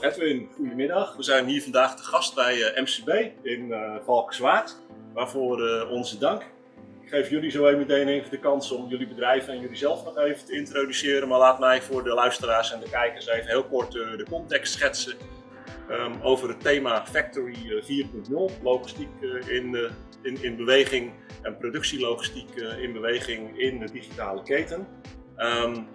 Edwin, goedemiddag. We zijn hier vandaag te gast bij eh, MCB in uh, Valkenswaard. Waarvoor uh, onze dank. Ik geef jullie zo meteen even de kans om jullie bedrijf en jullie zelf nog even te introduceren. Maar laat mij voor de luisteraars en de kijkers even heel kort de context schetsen um, over het thema Factory 4.0. Logistiek in, in, in beweging en productielogistiek in beweging in de digitale keten. Um,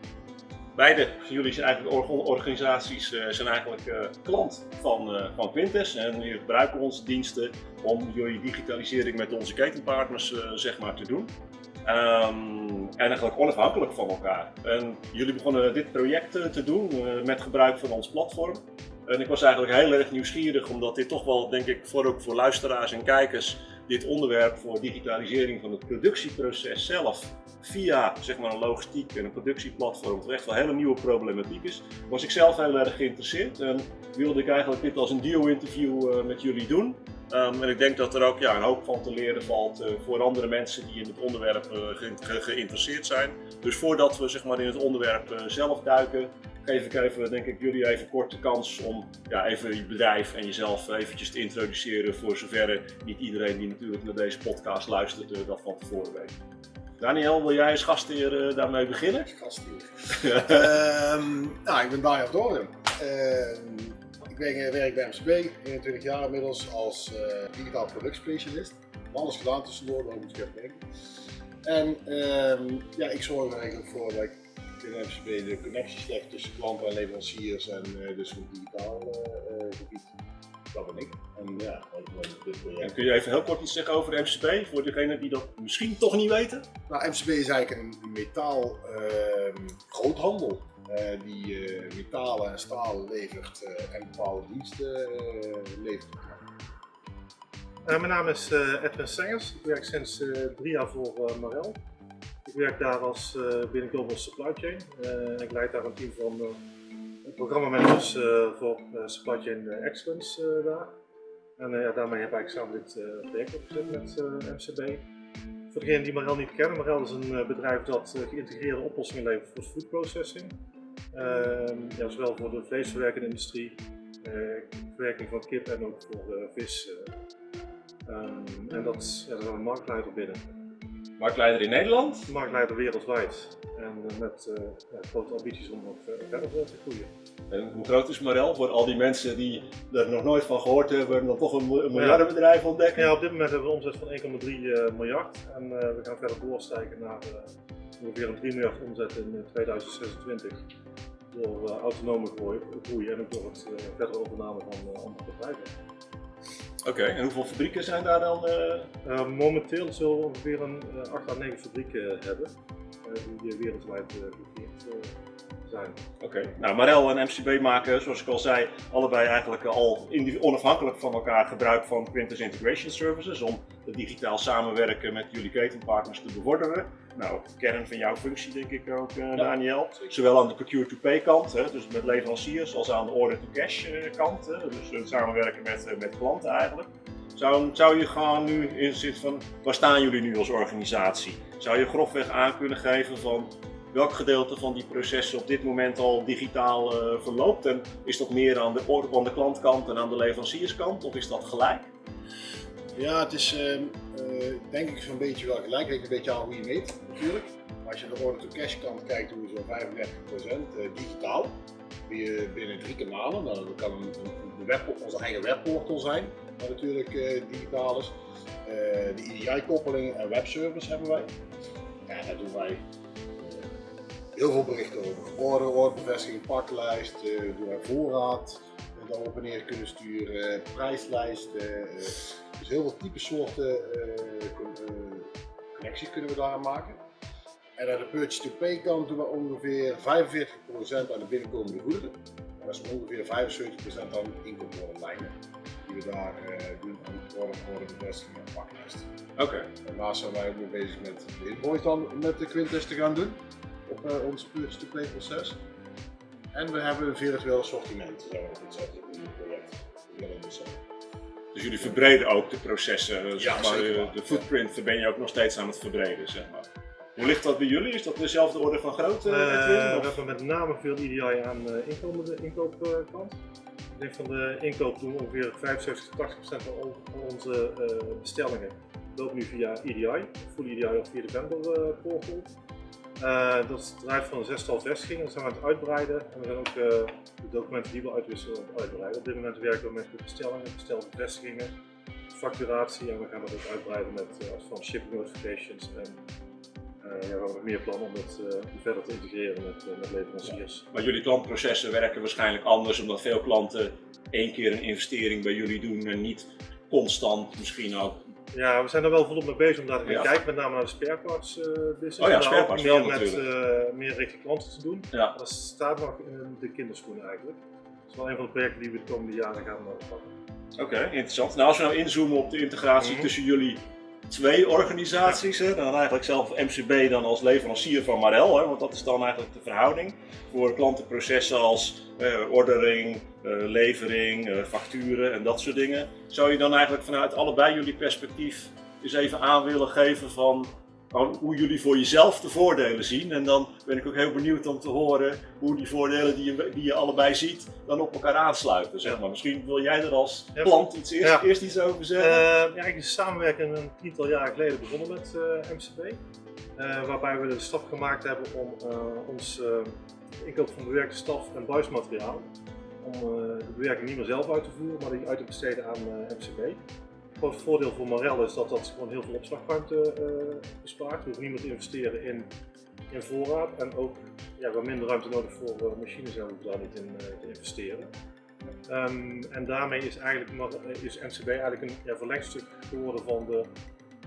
Beide jullie zijn eigenlijk organisaties uh, zijn eigenlijk uh, klant van, uh, van Quintes en jullie gebruiken onze diensten om jullie digitalisering met onze ketenpartners zeg maar te doen. Um, en eigenlijk onafhankelijk van elkaar. En jullie begonnen dit project te doen met gebruik van ons platform. En ik was eigenlijk heel erg nieuwsgierig omdat dit toch wel denk ik voor, ook voor luisteraars en kijkers dit onderwerp voor digitalisering van het productieproces zelf via zeg maar, een logistiek en een productieplatform, wat echt wel hele nieuwe problematiek is, was ik zelf heel erg geïnteresseerd en wilde ik eigenlijk dit als een deal-interview uh, met jullie doen. Um, en ik denk dat er ook ja, een hoop van te leren valt uh, voor andere mensen die in het onderwerp ge geïnteresseerd zijn. Dus voordat we zeg maar, in het onderwerp zelf duiken, geef ik even, denk ik, jullie even kort de kans om ja, even je bedrijf en jezelf eventjes te introduceren voor zover niet iedereen die natuurlijk naar deze podcast luistert dat van tevoren weet. Daniel, wil jij als gastheer uh, daarmee beginnen? Gastheer. uh, nou, ik ben Daniel Doorn. Uh, ik ben, werk bij MCB, 21 jaar inmiddels als uh, digitaal productspecialist. Alles gedaan tussendoor, daar moet ik even denken. En ehm, ja, ik zorg er eigenlijk voor dat ik binnen MCB de connecties leg tussen klanten en leveranciers en dus op digitaal gebied dat ben ik. En ja, dit project. En kun je even heel kort iets zeggen over de MCB, voor degenen die dat misschien toch niet weten? Nou, MCB is eigenlijk een metaal uh, groothandel. Uh, die uh, metalen en staal levert uh, en bepaalde diensten levert. mijn naam is Edwin Sengers. Ik werk sinds drie jaar voor Marel. Ik werk daar als binnen Global Supply Chain. ik leid daar een team van programmamanagers uh, voor Supply Chain Excellence daar. En daarmee heb ik samen dit project opgezet met MCB. Voor degenen die Marel niet kennen, Marel is een bedrijf dat geïntegreerde oplossingen levert voor food processing. Ehm, ja, zowel voor de vleesverwerkende industrie, verwerking van kip en ook voor vis. Um, en dat, ja, daar zijn marktleider binnen. Marktleider in Nederland? Marktleider wereldwijd. En eh, met uh, ja, grote ambities om nog verder te groeien. En hoe groot is Marel voor al die mensen die er nog nooit van gehoord hebben en dan toch een, een miljardenbedrijf ontdekken? Ja, op dit moment hebben we een omzet van 1,3 uh, eh, miljard en we gaan verder doorstijgen naar ongeveer een 3 miljard omzet in 2026 door autonome groei en ook door het verdere overname van andere bedrijven. Oké, en hoeveel fabrieken zijn daar dan? Uh... momenteel zullen we ongeveer een 8 à 9 fabrieken hebben die wereldwijd geïnteresseerd zijn. Oké, nou Marel en MCB maken, zoals ik al zei, allebei eigenlijk al onafhankelijk van elkaar gebruik van Quintus Integration Services om het digitaal samenwerken met jullie ketenpartners te bevorderen. Nou, kern van jouw functie denk ik ook, uh, Daniel. Zowel aan de procure-to-pay kant, hè, dus met leveranciers, als aan de order-to-cash kant. Hè, dus het samenwerken met, met klanten eigenlijk. Zou, zou je gewoon nu in zit van, waar staan jullie nu als organisatie? Zou je grofweg aan kunnen geven van welk gedeelte van die processen op dit moment al digitaal uh, verloopt? En is dat meer aan de, aan de klantkant en aan de leverancierskant of is dat gelijk? Ja, het is uh, uh, denk ik zo'n beetje wel gelijk. Het een beetje aan hoe je meet natuurlijk. Als je de order-to-cash kant kijkt, doen we zo'n 35% digitaal. Binnen drie kanalen. Nou, dat kan een, web, onze eigen webportal zijn, wat natuurlijk digitaal is. de EDI-koppeling en webservice hebben wij. Ja, daar doen wij heel veel berichten over. Order, orderbevestiging, paklijst, doen wij voorraad, dat op neer kunnen sturen, prijslijsten. Dus heel veel type soorten connecties kunnen we daar maken. En aan de purchase-to-pay kant doen we ongeveer 45% aan de binnenkomende goederen. En dat is ongeveer 75% aan inkooplijnen die we daar doen aan order, orderbevestiging en paklijst. Oké. Okay. Daarnaast zijn wij ook nog bezig met de invoice dan met de Quintes te gaan doen op uh, ons purchase-to-play proces. En we hebben een virtueel assortiment, zo op het zetten in het project. Dus jullie verbreden ook de processen, ja, zeg maar, de, de footprint ben je ook nog steeds aan het verbreden, zeg maar. Hoe ligt dat bij jullie? Is dat dezelfde orde van grootte? Eh, Edwin, we hebben met name veel EDI aan de inkomende inkoopkant. Ik denk van de inkoop doen ongeveer 75 tot 80 procent van on- van onze eh, bestellingen loopt nu via EDI, full EDI of via de vendor eh, portal. Eh, dat draait van een zestal vestigingen, dat zijn we aan het uitbreiden. En we zijn ook eh, de documenten die we uitwisselen het uitbreiden. Op dit moment werken we met de bestellingen, bestelde vestigingen, facturatie en we gaan dat ook uitbreiden met eh, van shipping notifications en ja, we hebben meer plannen om dat verder te integreren met, met leveranciers. Maar jullie klantprocessen werken waarschijnlijk anders, omdat veel klanten één keer een investering bij jullie doen en niet constant misschien ook. Ja, we zijn er wel volop mee bezig om daar te gaan Ja. kijken, met name naar de spareparts eh business. Oh ja, spareparts ook meer wel met natuurlijk. eh, meer richting klanten te doen. Ja. Dat staat nog in de kinderschoenen eigenlijk. Dat is wel een van de projecten die we de komende jaren gaan eh, oppakken. Oké, interessant. Nou, als we nou inzoomen op de integratie Mhm. tussen jullie twee organisaties, hè, dan eigenlijk zelf MCB dan als leverancier van Marel, hè, want dat is dan eigenlijk de verhouding voor klantenprocessen als eh, ordering, eh, levering, eh, facturen en dat soort dingen. Zou je dan eigenlijk vanuit allebei jullie perspectief eens even aan willen geven van hoe jullie voor jezelf de voordelen zien. En dan ben ik ook heel benieuwd om te horen hoe die voordelen die je, die je allebei ziet, dan op elkaar aansluiten. Zeg maar. Misschien wil jij er als Ja. klant iets eerst, eerst iets over zeggen. Eh, ja, is de samenwerking een tiental jaren geleden begonnen met eh, MCB. Eh, waarbij we de stap gemaakt hebben om ons inkoop van bewerkte staf en buismateriaal, om de bewerking niet meer zelf uit te voeren, maar die uit te besteden aan MCB. Het voordeel voor Marel is dat dat gewoon heel veel opslagruimte eh, bespaart. We hoeven niet meer te investeren in, in voorraad en ook ja, we minder ruimte nodig voor eh, machines en hoeven daar niet in eh, te investeren. Ehm, en daarmee is, eigenlijk, is MCB eigenlijk een ja, verlengstuk geworden van de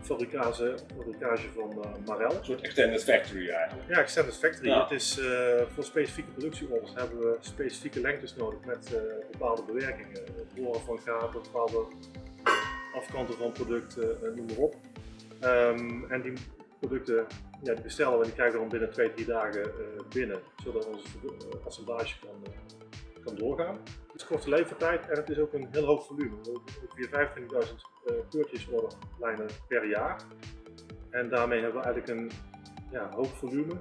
fabricage, fabricage van Marel. Een soort extended factory eigenlijk. Ja, Extended Factory. Ja. Het is, voor specifieke productieorders hebben we specifieke lengtes nodig met bepaalde bewerkingen. Het boren van gaten, bepaalde afkanten van producten, eh, noem maar op. Ehm, en die producten ja, die bestellen we en die krijgen we dan binnen 2, 3 dagen eh, binnen, zodat onze uh, assemblage kan, eh, kan doorgaan. Het is korte levertijd en het is ook een heel hoog volume. We hebben ongeveer 25.000 eh purchase order lijnen per jaar. En daarmee hebben we eigenlijk een ja, hoog volume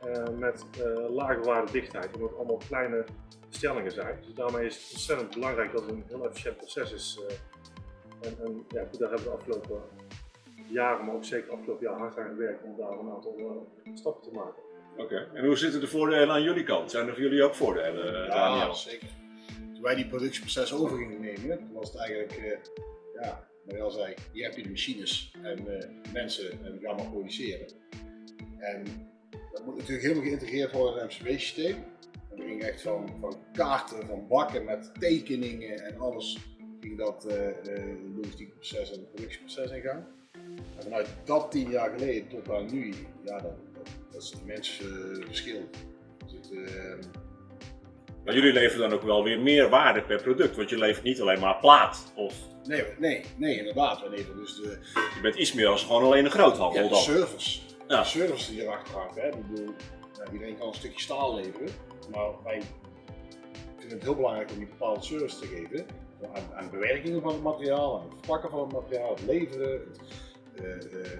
eh, met eh lage waarde dichtheid, omdat het allemaal kleine bestellingen zijn. Dus daarmee is het ontzettend belangrijk dat het een heel efficiënt proces is. eh. En, en ja, goed, daar hebben we de afgelopen jaren, maar ook zeker afgelopen jaar hard aan gewerkt om daar een aantal eh, stappen te maken. Oké. En hoe zitten de voordelen aan jullie kant? Zijn er voor jullie ook voordelen, eh, Ja, Daniel? zeker. Toen wij die productieproces over gingen nemen, was het eigenlijk, eh, ja, Mariel zei, je hebt hier de machines en eh, mensen en ga maar produceren. En dat moet natuurlijk helemaal geïntegreerd worden in het MCB-systeem. En we gingen echt van, van kaarten, van bakken met tekeningen en alles, ging dat eh eh, logistieke proces en het productieproces ingaan. En vanuit dat tien jaar geleden tot aan nu, ja, dat, dat, dat is het immense eh, verschil. Dus het, eh, Maar jullie leveren dan ook wel weer meer waarde per product, want je levert niet alleen maar plaat. Of Nee, nee, nee, inderdaad. We leveren dus de, je bent iets meer als gewoon alleen een groothandel ja, de service. Ja. De service die erachter hangt. Hè. Ik bedoel, ja, iedereen kan een stukje staal leveren, maar wij vinden het heel belangrijk om die bepaalde service te geven. Aan, aan bewerkingen van het materiaal, aan het verpakken van het materiaal, het leveren. Het, eh,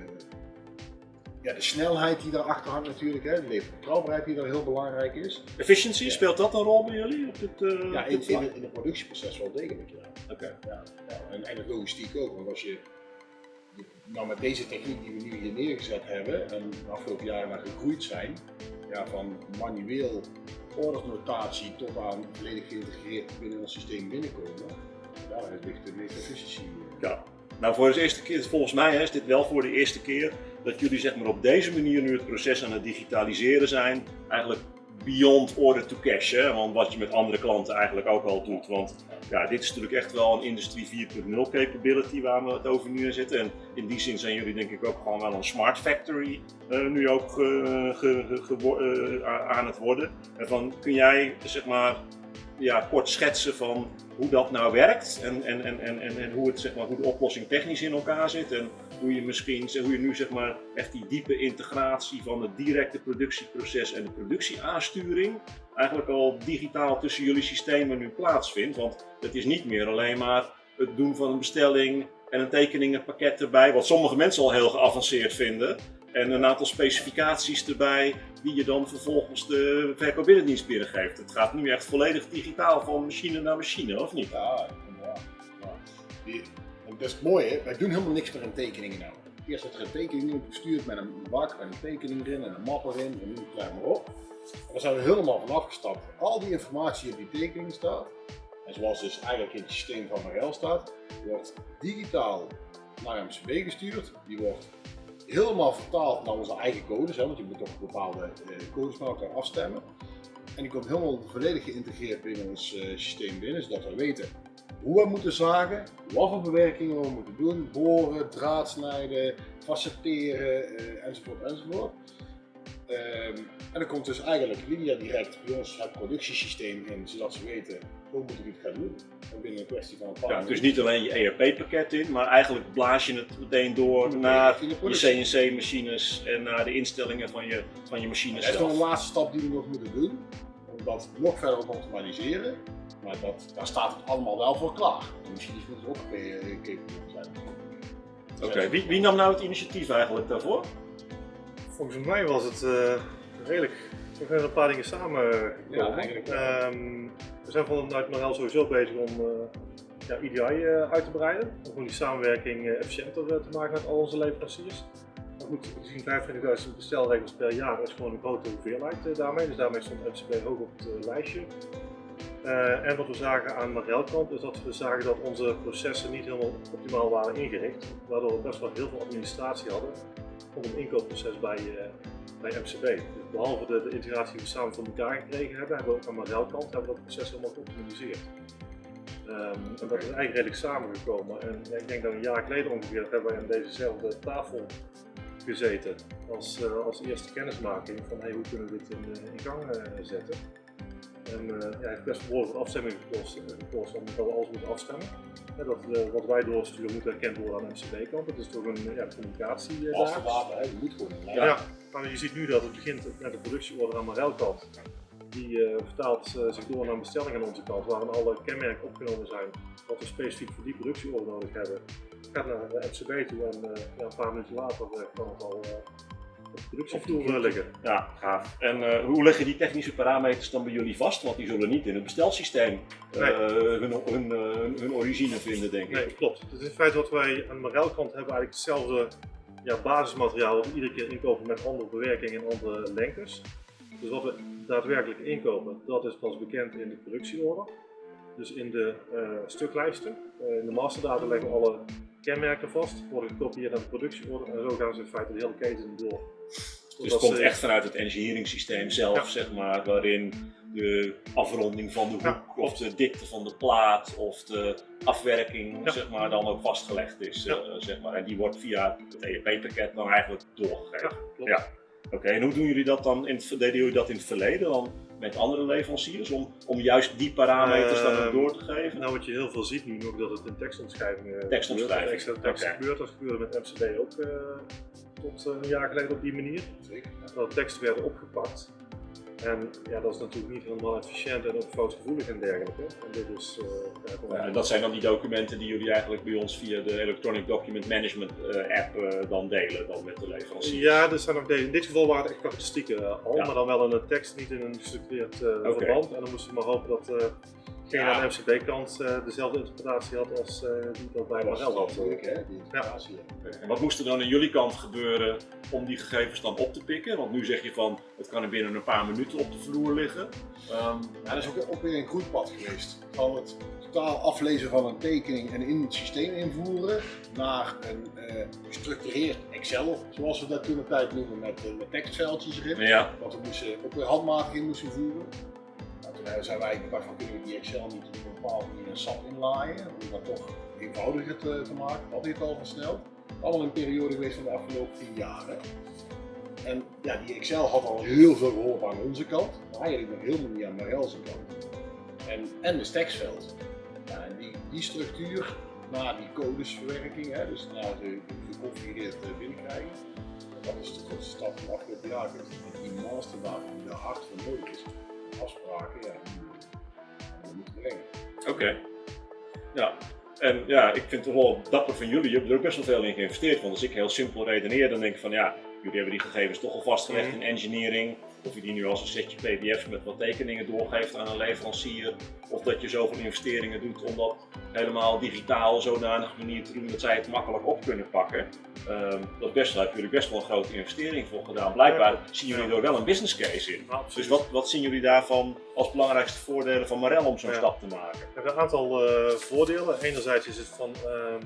ja, de snelheid die daarachter hangt natuurlijk, hè. de leverbetrouwbaarheid die daar heel belangrijk is. Efficiency, Ja. speelt dat een rol bij jullie op dit, eh, Ja, in, het productieproces wel degelijk. Ja. Oké. Ja, ja. En, en het logistiek ook, want als je nou met deze techniek die we nu hier neergezet hebben en de afgelopen jaren naar gegroeid zijn, ja, van manueel ordersnotatie tot aan volledig geïntegreerd binnen ons systeem binnenkomen, ja, daar ligt de eh. Ja. Nou, voor de eerste keer, volgens mij is dit wel voor de eerste keer dat jullie zeg maar, op deze manier nu het proces aan het digitaliseren zijn. Eigenlijk beyond order to cash. Hè? Want wat je met andere klanten eigenlijk ook al doet. Want ja, dit is natuurlijk echt wel een Industrie 4.0 capability waar we het over nu zitten. En in die zin zijn jullie denk ik ook gewoon wel een smart factory eh, nu ook ge- ge- ge- eh, a- aan het worden. En van, kun jij zeg maar ja, kort schetsen van hoe dat nou werkt en, en, en, en, en, hoe, het, zeg maar, hoe de oplossing technisch in elkaar zit en hoe je misschien hoe je nu zeg maar, echt die diepe integratie van het directe productieproces en de productieaansturing eigenlijk al digitaal tussen jullie systemen nu plaatsvindt. Want het is niet meer alleen maar het doen van een bestelling en een tekeningenpakket erbij, wat sommige mensen al heel geavanceerd vinden. En een aantal specificaties erbij die je dan vervolgens de verkoop binnendienst binnengeeft. Het gaat nu echt volledig digitaal van machine naar machine, of niet? Ja. Ja. Dat is het mooie, wij doen helemaal niks meer in tekeningen nou. Eerst wordt er een tekening in gestuurd met een bak en een tekening erin en een map erin en het klaar maar op. En daar zijn we helemaal van afgestapt. Al die informatie op die tekening staat, en zoals dus eigenlijk in het systeem van Marel staat, wordt digitaal naar MCB gestuurd. Die wordt helemaal vertaald naar onze eigen codes, want je moet toch bepaalde eh, codes met elkaar afstemmen. En die komt helemaal volledig geïntegreerd binnen ons eh, systeem binnen, zodat we weten hoe we moeten zagen, wat voor bewerkingen we moeten doen, boren, draad snijden, facetteren, eh, enzovoort enzovoort. Ehm, en dan komt dus eigenlijk Lydia direct bij ons het productiesysteem in, zodat ze weten hoe moeten we het gaan doen. En binnen een kwestie van een paar Ja, dus niet alleen je ERP-pakket in, maar eigenlijk blaas je het meteen door naar je. CNC-machines en naar de instellingen van je, van je machines dat is nog een zelf. laatste stap die we nog moeten doen, om dat nog verder te optimaliseren. Maar dat, daar staat het allemaal wel voor klaar. De machines moeten ook capable zijn. Oké, wie, wie nam nou het initiatief eigenlijk daarvoor? Volgens mij was het eh, redelijk. We zijn een paar dingen samengekomen. Ja, eigenlijk. Ehm, we zijn vanuit Marel sowieso bezig om eh, ja, EDI eh, uit te breiden. Om gewoon die samenwerking efficiënter te maken met al onze leveranciers. Maar goed, gezien 25.000 bestelregels per jaar is gewoon een grote hoeveelheid daarmee. Dus daarmee stond MCB hoog op het lijstje. En wat we zagen aan Marel kant is dat we zagen dat onze processen niet helemaal optimaal waren ingericht. Waardoor we best wel heel veel administratie hadden om een inkoopproces bij, eh, bij MCB. Dus behalve de, de integratie die we samen voor elkaar gekregen hebben, hebben we ook aan kant hebben we dat proces helemaal geoptimaliseerd. Ehm, en dat is eigenlijk redelijk samengekomen. En ja, ik denk dat een jaar geleden ongeveer hebben we aan dezezelfde tafel gezeten als, eh, als eerste kennismaking van hey, hoe kunnen we dit in, eh, gang zetten. En eh, ja, het heeft best behoorlijk wat afstemming gekost, gekost omdat we alles moeten afstemmen. Ja, dat eh, wat wij doorsturen moet erkend worden aan MCB-kant. Het is toch een ja, communicatie Als daar. de water, hè, je moet gewoon lijn. Ja, maar je ziet nu dat het begint met de productieorder aan Marel kant. Die eh, vertaalt zich door naar een bestelling aan onze kant, waarin alle kenmerken opgenomen zijn wat we specifiek voor die productieorder nodig hebben. Gaat naar de MCB toe en eh, ja, een paar minuten later kan het al eh, liggen. Ja, gaaf. En eh, hoe leggen die technische parameters dan bij jullie vast? Want die zullen niet in het bestelsysteem eh, Nee. hun, hun, eh, hun, hun origine vinden, denk ik. Nee, klopt. Het is in feite wat wij aan de kant hebben eigenlijk hetzelfde ja, basismateriaal wat we iedere keer inkopen met andere bewerkingen en andere lengtes. Dus wat we daadwerkelijk inkopen, dat is pas bekend in de productieorder. Dus in de stuklijsten, in de masterdata leggen we alle kenmerken vast, worden gekopieerd naar de productieorder en zo gaan ze in feite de hele keten door. Dus het komt echt vanuit het engineering systeem zelf, Ja. zeg maar, waarin de afronding van de hoek Ja, of de dikte van de plaat of de afwerking, Ja. zeg maar, dan ook vastgelegd is, eh, zeg maar. En die wordt via het EEP-pakket dan eigenlijk doorgegeven. Ja. Oké, en hoe doen jullie dat dan? In het, deden jullie dat in het verleden dan met andere leveranciers om, om juist die parameters dan ook Ehm, door te geven? Nou, wat je heel veel ziet nu nog, dat het in tekstomschrijvingen gebeurt, tekst oké. gebeurt. Dat gebeurde met MCB ook eh, tot eh, een jaar geleden op die manier. Zeker. dat teksten werden opgepakt. En ja, dat is natuurlijk niet helemaal efficiënt en ook foutgevoelig en dergelijke. En dit is, eh, ja, en dat zijn dan die documenten die jullie eigenlijk bij ons via de Electronic Document Management eh, app eh, dan delen dan met de leverancier. ja, er zijn nog deze. In dit geval waren het echt karakteristieken al, Ja. maar dan wel in een tekst, niet in een gestructureerd verband. En dan moesten we maar hopen dat eh degene Ja. aan de MCB-kant eh, dezelfde interpretatie had als eh, die dat bij Marel wel had. moeilijk, hè, die. En wat moest er dan aan jullie kant gebeuren om die gegevens dan op te pikken? Want nu zeg je van het kan er binnen een paar minuten op de vloer liggen. Ehm, Ja, dat is ook, ook weer een groeipad geweest. Van het totaal aflezen van een tekening en in het systeem invoeren naar een eh, gestructureerd Excel, zoals we dat toen een tijd noemen, met, met tekstveldjes erin. ja, Wat we moesten, ook weer handmatig in moesten voeren. Eh, zijn wij van kunnen we die Excel niet op een bepaalde manier in SAP inlaaien, om dat toch eenvoudiger te, te maken. Dat heeft al versneld. Allemaal een periode geweest van de afgelopen tien jaar. En ja, die Excel had al heel veel geholpen aan onze kant, maar eigenlijk nog helemaal niet aan Marel's kant. En, en de tekstveld. Ja, die, die structuur, na die codesverwerking, hè, dus na de geconfigureerd binnenkrijgen, dat is de grootste stap van de afgelopen jaar. Die masterdata die daar hard voor nodig is, afspraken, ja, die moeten brengen. oké. Ja. En ja, ik vind het wel dapper van jullie. Je hebt er ook best wel veel in geïnvesteerd. Want als ik heel simpel redeneer, dan denk ik van ja, jullie hebben die gegevens toch al vastgelegd Mhm. in engineering. Of je die nu als een setje pdf's met wat tekeningen doorgeeft aan een leverancier. Of dat je zoveel investeringen doet om dat helemaal digitaal zodanig manier te doen dat zij het makkelijk op kunnen pakken. Ehm, dat best, daar hebben jullie best wel een grote investering voor gedaan. Blijkbaar zien jullie er wel een business case in. Dus wat, wat zien jullie daarvan als belangrijkste voordelen van Marel om zo'n Ja. stap te maken? We hebben een aantal eh, voordelen. Enerzijds is het van ehm,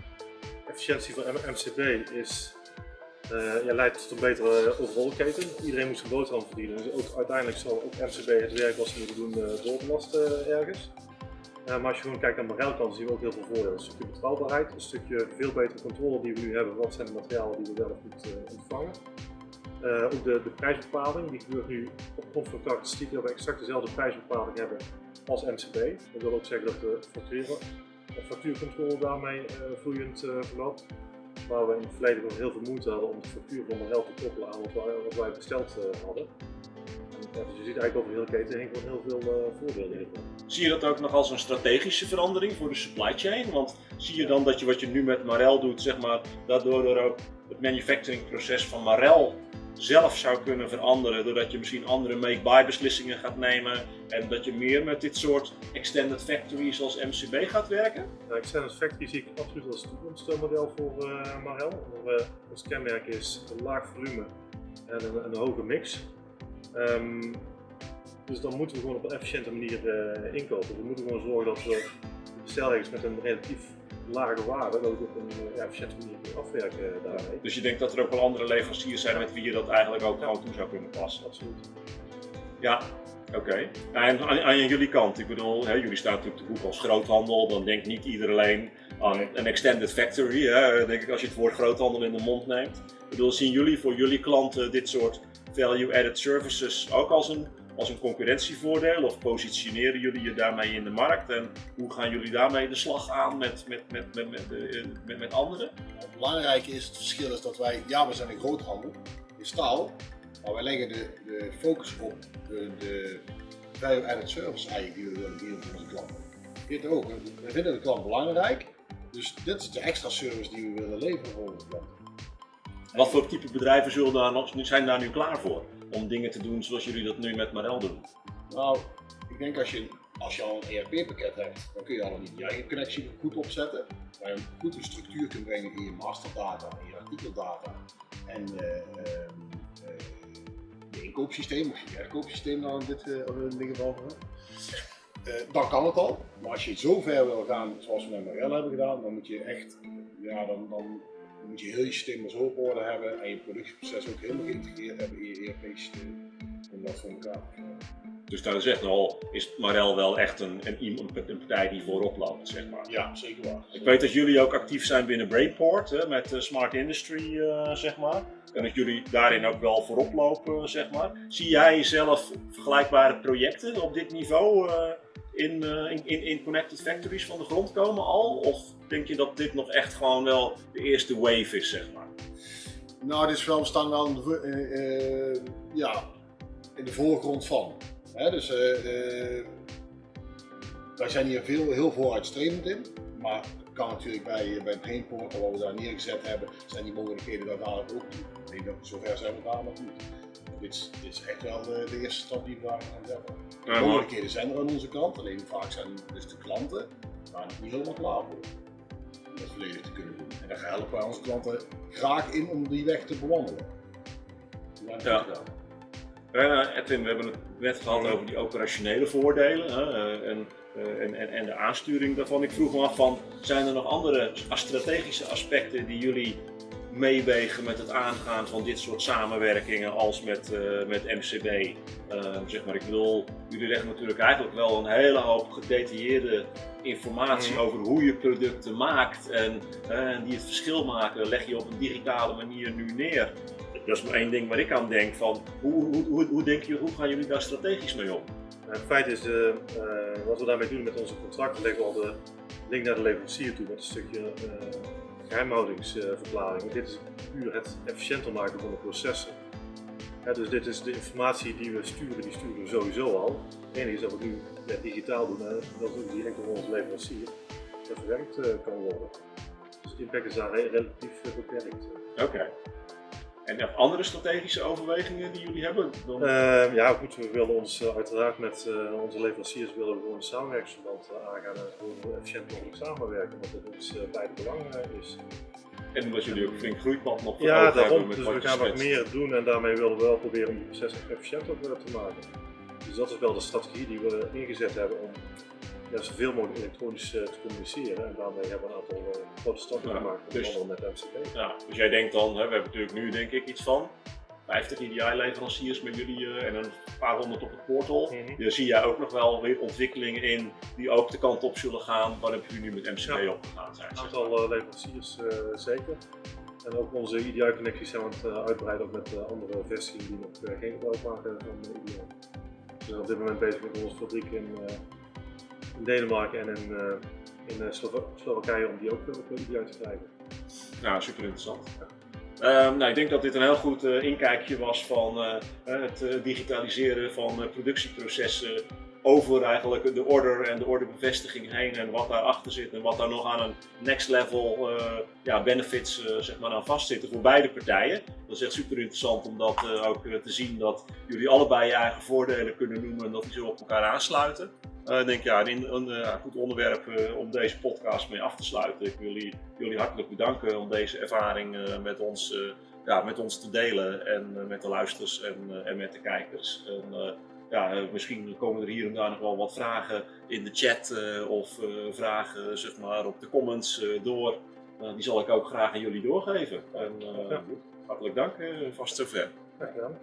efficiëntie van MCB is, eh, ja, leidt tot een betere overall keten. Iedereen moet zijn boterham verdienen. Dus ook, uiteindelijk zal ook MCB het werk wat ze moeten doen eh, eh, ergens. Eh, maar als je gewoon kijkt naar Marel kant, zien we ook heel veel voordelen. Een stukje betrouwbaarheid, een stukje veel betere controle die we nu hebben. Wat zijn de materialen die we wel of niet eh, ontvangen. Eh, ook de, de prijsbepaling, die gebeurt nu op grond van dat we exact dezelfde prijsbepaling hebben als MCB. Dat wil ook zeggen dat de de factuurcontrole daarmee eh, vloeiend eh, verloopt. Waar we in het verleden nog heel veel moeite hadden om de factuur van Marel te koppelen aan wat wij, besteld eh, hadden. En, dus je ziet eigenlijk over de hele keten heen heel veel eh, voordelen hiervan. Zie je dat ook nog als een strategische verandering voor de supply chain? Want zie je dan dat je wat je nu met Marel doet, zeg maar, daardoor ook het manufacturingproces van Marel zelf zou kunnen veranderen, doordat je misschien andere make-buy beslissingen gaat nemen en dat je meer met dit soort extended factories als MCB gaat werken? Nou, Extended Factory zie ik absoluut als toekomstmodel voor eh, Marel. We, ons kenmerk is een laag volume en een, een hoge mix. Ehm, dus dan moeten we gewoon op een efficiënte manier eh, inkopen. We moeten gewoon zorgen dat we de bestelregels met een relatief lage waarde, dat op een eh, ja, efficiënte manier kunnen afwerken daarmee. Dus je denkt dat er ook wel andere leveranciers zijn met wie je dat eigenlijk ook gewoon toe zou kunnen passen? Absoluut. Ja, oké. En aan, aan jullie kant, ik bedoel, hè, jullie staan natuurlijk te boek als groothandel, dan denkt niet iedereen aan een extended factory, hè, denk ik als je het woord groothandel in de mond neemt. Ik bedoel, zien jullie voor jullie klanten dit soort value-added services ook als een, als een concurrentievoordeel of positioneren jullie je daarmee in de markt en hoe gaan jullie daarmee de slag aan met, met, met, met, met, eh, met, met anderen? Het belangrijke is, het verschil is dat wij, ja we zijn een groothandel in staal, maar wij leggen de, de focus op de, de value added service eigenlijk die we willen geven voor onze klanten. Dit ook, we vinden de klant belangrijk, dus dit is de extra service die we willen leveren voor onze klanten. Wat voor type bedrijven zullen daar nog, zijn daar nu klaar voor om dingen te doen zoals jullie dat nu met Marel doen? Nou, ik denk als je, als je al een ERP-pakket hebt, dan kun je al je eigen connectie goed opzetten. Waar je een goede structuur kunt brengen in je masterdata, in je artikeldata en eh, ehm, eh, je inkoopsysteem of je verkoopsysteem dan in dit, eh, in dit geval. Eh, dan kan het al, maar als je zo ver wil gaan zoals we met Marel hebben gedaan, dan moet je echt, ja, dan, dan moet je heel je systeem zo op orde hebben en je productieproces ook helemaal geïntegreerd hebben in je ERP-systeem om dat voor elkaar te krijgen. Dus daar is echt al, is Marel wel echt een, een, een partij die voorop loopt, zeg maar. Ja, zeker waar. Ik weet dat jullie ook actief zijn binnen Brainport, hè, met eh, Smart Industry, eh, zeg maar. En dat jullie daarin ook wel voorop lopen, zeg maar. Zie jij zelf vergelijkbare projecten op dit niveau in, eh, in, in, in Connected Factories van de grond komen al? Of denk je dat dit nog echt gewoon wel de eerste wave is, zeg maar? Nou, dit is wel, we staan wel in de, eh, ja, in de voorgrond van. Hè, dus eh, eh, wij zijn hier veel, heel vooruitstrevend in. Maar het kan natuurlijk bij, bij Brainport, wat we daar neergezet hebben, zijn die mogelijkheden daar dadelijk ook niet. Ik denk dat zover zijn we daar nog niet. Dit is, dit is echt wel de, de eerste stap die we daar gaan zetten. De mogelijkheden zijn er aan onze kant, alleen vaak zijn dus de klanten daar nog niet helemaal klaar voor. Volledig te kunnen doen. En daar helpen wij onze klanten graag in om die weg te bewandelen. Ja. Eh, Edwin, we hebben het net gehad over die operationele voordelen eh, en, eh, en, en, en de aansturing daarvan. Ik vroeg me af van, zijn er nog andere strategische aspecten die jullie meewegen met het aangaan van dit soort samenwerkingen als met, eh, met MCB? Eh, zeg maar, ik bedoel, jullie leggen natuurlijk eigenlijk wel een hele hoop gedetailleerde informatie Mhm. over hoe je producten maakt en, eh, die het verschil maken, leg je op een digitale manier nu neer. Dat is maar één ding waar ik aan denk van hoe, hoe, hoe, hoe, denk je, hoe gaan jullie daar strategisch mee om? Nou, het feit is, eh, wat we daarmee doen met onze contracten, leggen we al de link naar de leverancier toe met een stukje geheimhoudingsverklaring. dit is puur het efficiënter maken van de processen. Dus dit is de informatie die we sturen, die sturen we sowieso al. Het enige is dat we nu digitaal doen en dat ook direct door onze leverancier verwerkt eh, kan worden. Dus de impact is daar re- relatief eh, beperkt. Oké. En nog andere strategische overwegingen die jullie hebben? Dan... Uh, ja, goed, we willen ons uh, uiteraard met uh, onze leveranciers willen we gewoon een samenwerkingsverband aangaan en gewoon efficiënt mogelijk samenwerken, omdat het ons beide belang is. En omdat jullie ook flink groeipad nog Ja, daarom. met Dus wat we gaan nog schetst. meer doen en daarmee willen we wel proberen om die processen efficiënter te maken. Dus dat is wel de strategie die we ingezet hebben om ja, zoveel mogelijk elektronisch uh, te communiceren. En daarmee hebben we een aantal uh, grote stappen Ja, gemaakt, dus- met MCP. Ja, dus jij denkt dan, hè, we hebben natuurlijk nu denk ik iets van 50 EDI-leveranciers met jullie eh, en een paar honderd op het portal. Mhm. Daar zie jij ook nog wel weer ontwikkelingen in die ook de kant op zullen gaan waar jullie nu met MCP Ja. opgegaan zijn. Een aantal leveranciers zeker. En ook onze EDI-connecties zijn we aan het uitbreiden ook met andere vestigingen die nog geen gebruik maken van EDI. We zijn op dit moment bezig met onze fabriek in, in Denemarken en in, in Slowa Slowakije om die ook op EDI te krijgen. Nou, super interessant. Ehm, nou, ik denk dat dit een heel goed inkijkje was van het digitaliseren van productieprocessen over eigenlijk de order en de orderbevestiging heen en wat daarachter zit en wat daar nog aan een next level ja, benefits zeg maar aan vastzitten voor beide partijen. Dat is echt super interessant om dat ook te zien dat jullie allebei je eigen voordelen kunnen noemen en dat die zo op elkaar aansluiten. Uh, ik denk ja, een, een, een goed onderwerp uh, om deze podcast mee af te sluiten. Ik wil jullie, jullie hartelijk bedanken om deze ervaring met, ons, ja, met ons te delen en met de luisters en, en met de kijkers. En, ja, misschien komen er hier en daar nog wel wat vragen in de chat of vragen zeg maar, op de comments door. die zal ik ook graag aan jullie doorgeven. En, hartelijk dank, vast zover. Gedaan.